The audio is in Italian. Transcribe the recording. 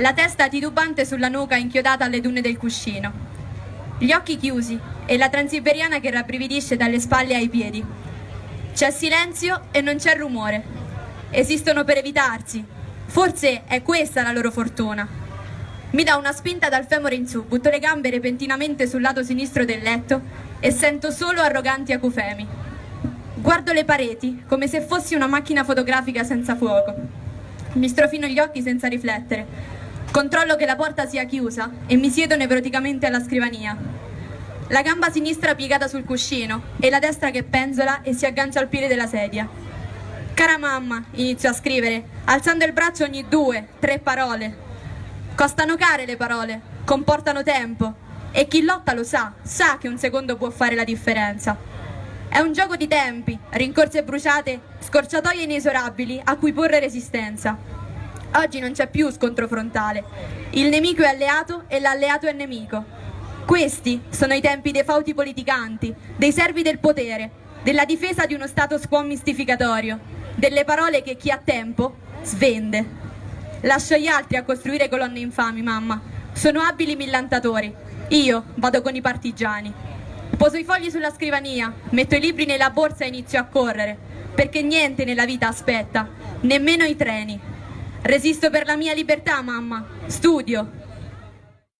la testa titubante sulla nuca inchiodata alle dune del cuscino. Gli occhi chiusi e la transiberiana che rabbrividisce dalle spalle ai piedi. C'è silenzio e non c'è rumore. Esistono per evitarsi. Forse è questa la loro fortuna. Mi dà una spinta dal femore in su, butto le gambe repentinamente sul lato sinistro del letto e sento solo arroganti acufemi. Guardo le pareti come se fossi una macchina fotografica senza fuoco. Mi strofino gli occhi senza riflettere. Controllo che la porta sia chiusa e mi siedo nevroticamente alla scrivania. La gamba sinistra piegata sul cuscino e la destra che penzola e si aggancia al piede della sedia. Cara mamma, inizio a scrivere, alzando il braccio ogni due, tre parole. Costano care le parole, comportano tempo e chi lotta lo sa, sa che un secondo può fare la differenza. È un gioco di tempi, rincorse bruciate, scorciatoie inesorabili a cui porre resistenza. Oggi non c'è più scontro frontale. Il nemico è alleato e l'alleato è nemico. Questi sono i tempi dei fauti politicanti, dei servi del potere, della difesa di uno status quo mistificatorio, delle parole che chi ha tempo svende. Lascio gli altri a costruire colonne infami, mamma. Sono abili millantatori. Io vado con i partigiani. Poso i fogli sulla scrivania, metto i libri nella borsa e inizio a correre, perché niente nella vita aspetta, nemmeno i treni. Resisto per la mia libertà, mamma. Studio,